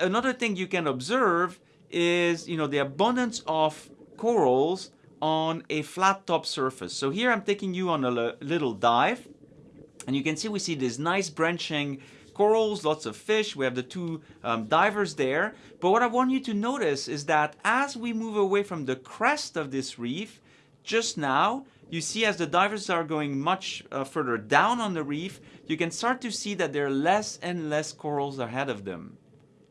another thing you can observe is, you know, the abundance of corals on a flat top surface. So here I'm taking you on a little dive and you can see we see this nice branching corals, lots of fish. We have the two um, divers there. But what I want you to notice is that as we move away from the crest of this reef, just now, you see as the divers are going much uh, further down on the reef, you can start to see that there are less and less corals ahead of them.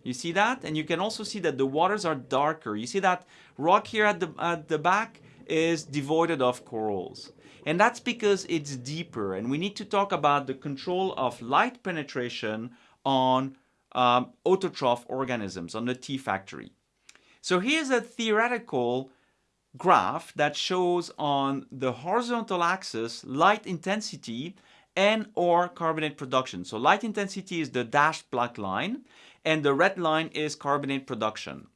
You see that? And you can also see that the waters are darker. You see that rock here at the, at the back is devoid of corals. And that's because it's deeper and we need to talk about the control of light penetration on um, autotroph organisms, on the T factory. So here's a theoretical graph that shows on the horizontal axis light intensity and or carbonate production. So light intensity is the dashed black line and the red line is carbonate production.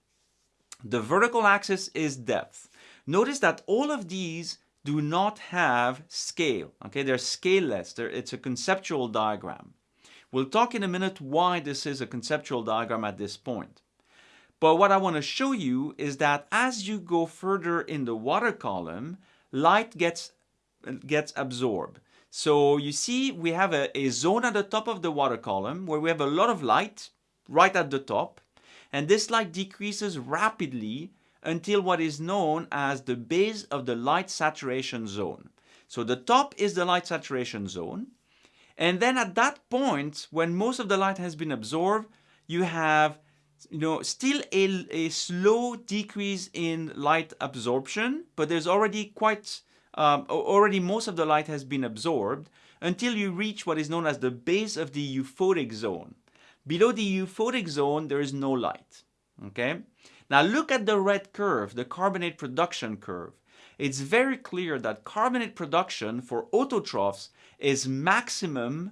The vertical axis is depth. Notice that all of these do not have scale. Okay, they're scaleless. They're, it's a conceptual diagram. We'll talk in a minute why this is a conceptual diagram at this point. But what I want to show you is that as you go further in the water column, light gets, gets absorbed. So you see we have a, a zone at the top of the water column where we have a lot of light right at the top. And this light decreases rapidly until what is known as the base of the light saturation zone. So the top is the light saturation zone. And then at that point, when most of the light has been absorbed, you have you know, still a, a slow decrease in light absorption, but there's already quite, um, already most of the light has been absorbed until you reach what is known as the base of the euphotic zone. Below the euphotic zone, there is no light, okay? Now look at the red curve, the carbonate production curve. It's very clear that carbonate production for autotrophs is maximum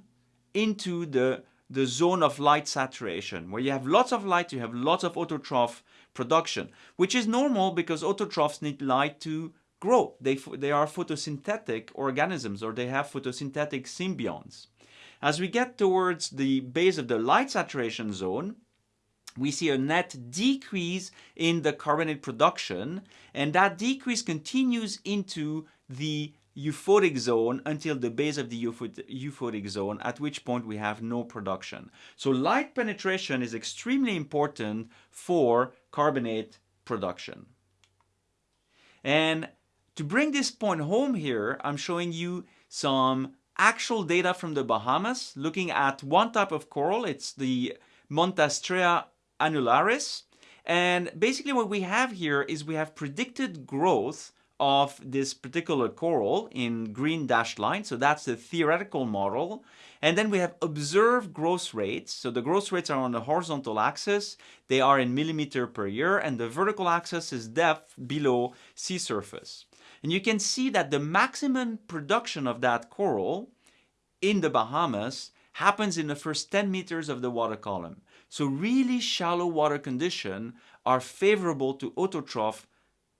into the the zone of light saturation. Where you have lots of light, you have lots of autotroph production, which is normal because autotrophs need light to grow. They, they are photosynthetic organisms or they have photosynthetic symbionts. As we get towards the base of the light saturation zone, we see a net decrease in the carbonate production and that decrease continues into the euphotic zone until the base of the euphotic zone, at which point we have no production. So light penetration is extremely important for carbonate production. And to bring this point home here, I'm showing you some actual data from the Bahamas looking at one type of coral. It's the Montastraea annularis. And basically what we have here is we have predicted growth of this particular coral in green dashed line. So that's the theoretical model. And then we have observed growth rates. So the growth rates are on the horizontal axis. They are in millimeter per year. And the vertical axis is depth below sea surface. And you can see that the maximum production of that coral in the Bahamas happens in the first 10 meters of the water column. So really shallow water conditions are favorable to autotroph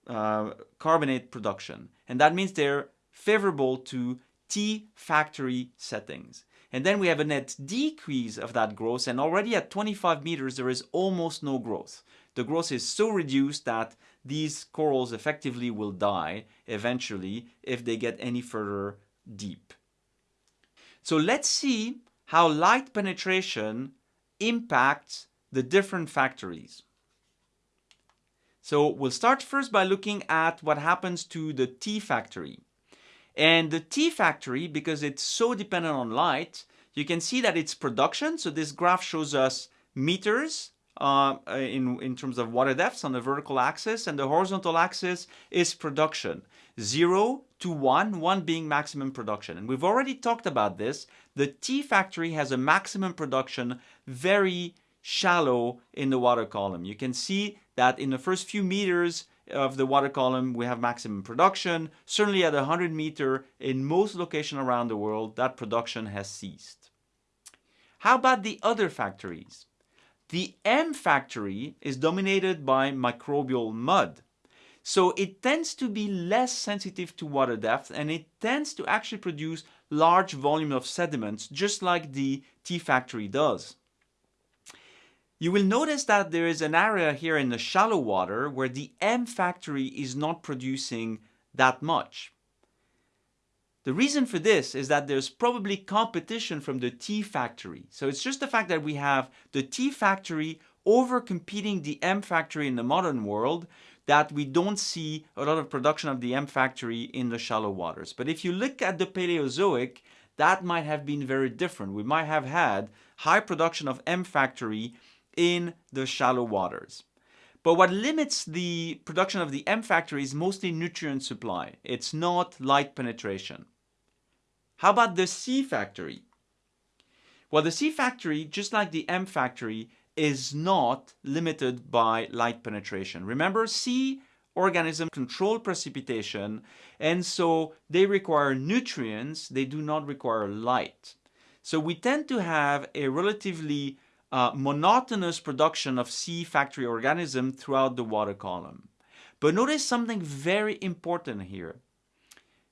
uh, carbonate production. And that means they're favorable to T factory settings. And then we have a net decrease of that growth and already at 25 meters there is almost no growth. The growth is so reduced that these corals effectively will die eventually if they get any further deep. So let's see how light penetration impacts the different factories. So we'll start first by looking at what happens to the T factory. And the T factory, because it's so dependent on light, you can see that its production, so this graph shows us meters uh, in, in terms of water depths on the vertical axis, and the horizontal axis is production. 0 to 1, 1 being maximum production. And we've already talked about this. The T factory has a maximum production very shallow in the water column. You can see that in the first few meters of the water column we have maximum production. Certainly at 100 meter in most locations around the world that production has ceased. How about the other factories? The M factory is dominated by microbial mud. So it tends to be less sensitive to water depth and it tends to actually produce large volume of sediments just like the T factory does. You will notice that there is an area here in the shallow water where the M factory is not producing that much. The reason for this is that there's probably competition from the T factory. So it's just the fact that we have the T factory over competing the M factory in the modern world that we don't see a lot of production of the M factory in the shallow waters. But if you look at the Paleozoic, that might have been very different. We might have had high production of M factory in the shallow waters. But what limits the production of the M factory is mostly nutrient supply. It's not light penetration. How about the C factory? Well, the C factory, just like the M factory, is not limited by light penetration. Remember, C organisms control precipitation and so they require nutrients, they do not require light. So we tend to have a relatively uh, monotonous production of C factory organism throughout the water column. But notice something very important here.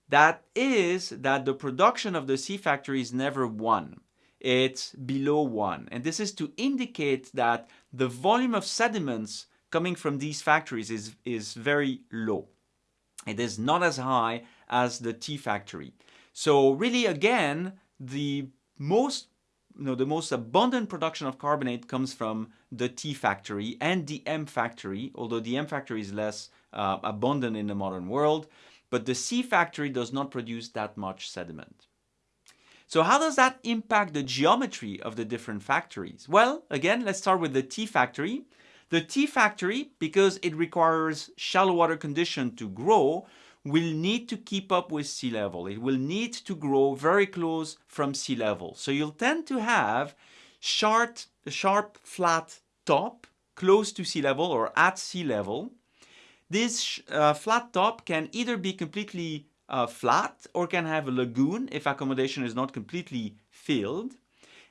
That is that the production of the C factory is never 1 it's below 1. And this is to indicate that the volume of sediments coming from these factories is, is very low. It is not as high as the T factory. So really again, the most you know, the most abundant production of carbonate comes from the T factory and the M factory, although the M factory is less uh, abundant in the modern world, but the C factory does not produce that much sediment. So how does that impact the geometry of the different factories? Well, again, let's start with the T factory. The T factory, because it requires shallow water condition to grow, will need to keep up with sea level. It will need to grow very close from sea level. So you'll tend to have sharp, sharp flat top close to sea level or at sea level. This uh, flat top can either be completely uh, flat or can have a lagoon if accommodation is not completely filled.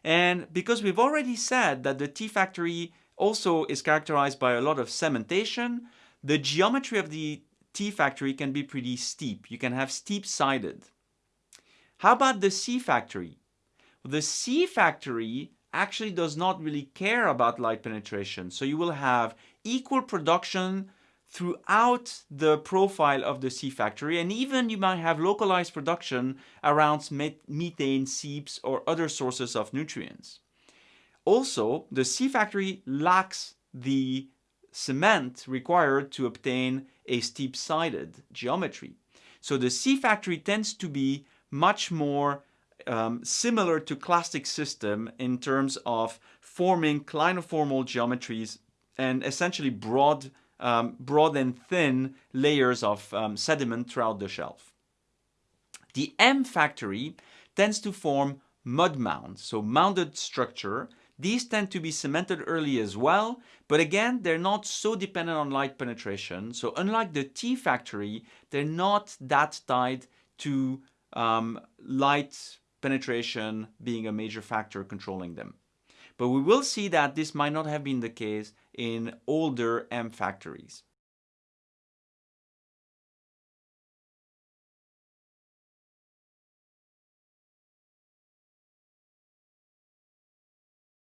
And because we've already said that the T factory also is characterized by a lot of cementation, the geometry of the T factory can be pretty steep. You can have steep sided. How about the C factory? The C factory actually does not really care about light penetration. So you will have equal production throughout the profile of the C factory and even you might have localized production around methane, seeps or other sources of nutrients. Also, the C factory lacks the cement required to obtain a steep-sided geometry. So the C factory tends to be much more um, similar to clastic system in terms of forming clinoformal geometries and essentially broad um, broad and thin layers of um, sediment throughout the shelf. The M factory tends to form mud mounds, so mounded structure. These tend to be cemented early as well, but again, they're not so dependent on light penetration. So unlike the T factory, they're not that tied to um, light penetration being a major factor controlling them. But we will see that this might not have been the case in older M factories.